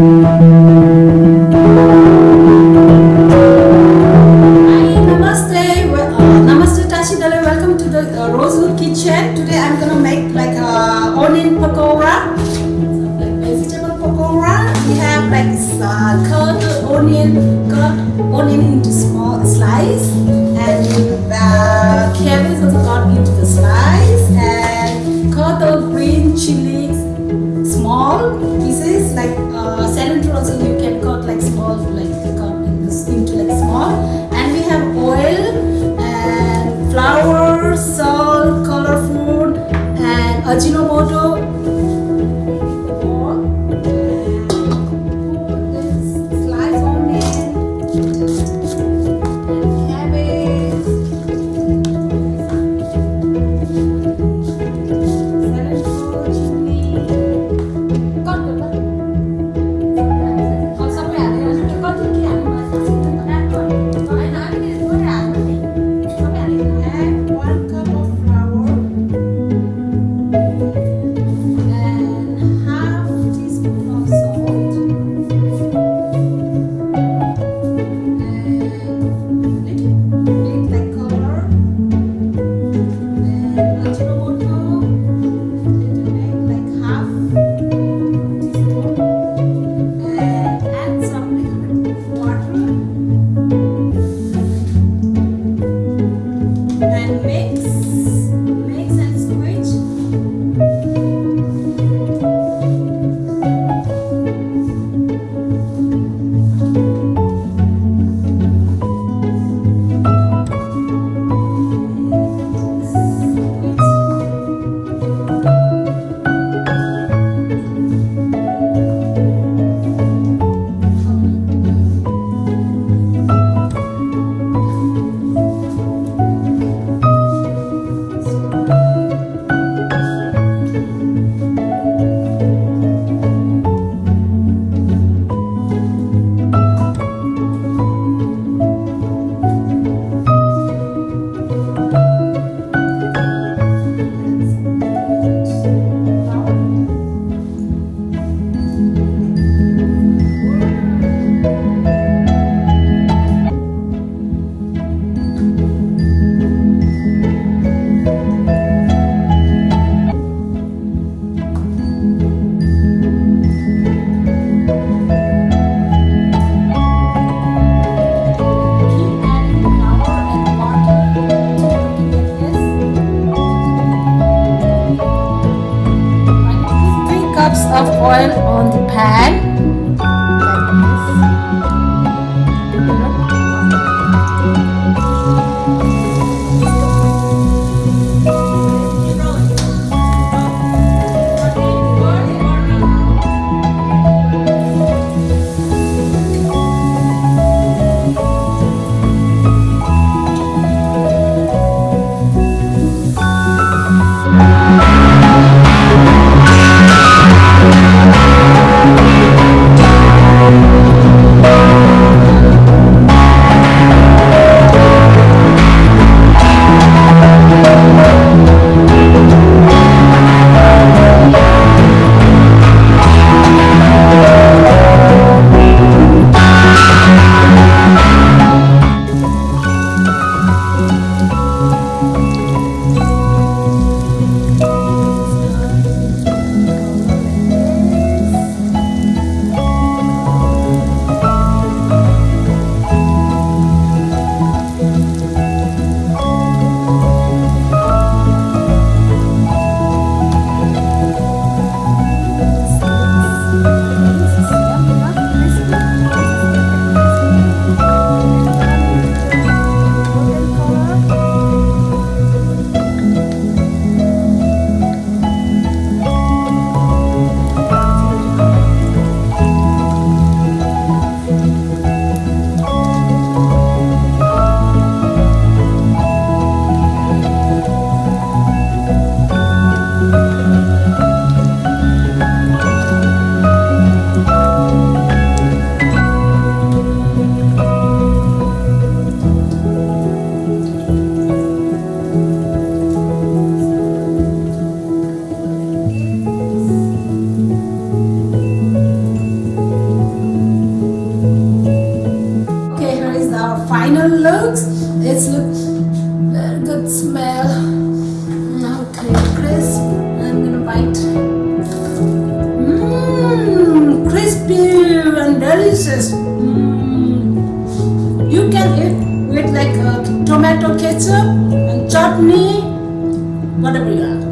Hi, namaste. Well, uh, namaste. Welcome to the uh, Rosewood Kitchen. Today I'm gonna make like a onion pakora, vegetable pakora. We have like uh, cut onion, cut onion into small slice, ajinomoto of oil on the pan. smell. Okay crisp. I'm gonna bite. Mmm crispy and delicious. Mmm, you can eat with like a tomato ketchup and chutney whatever you have.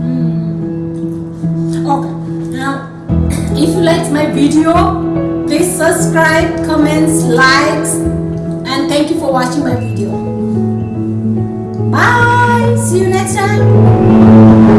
Mmm. okay now if you liked my video please subscribe comments likes and thank you for watching my video. Bye. See you next time.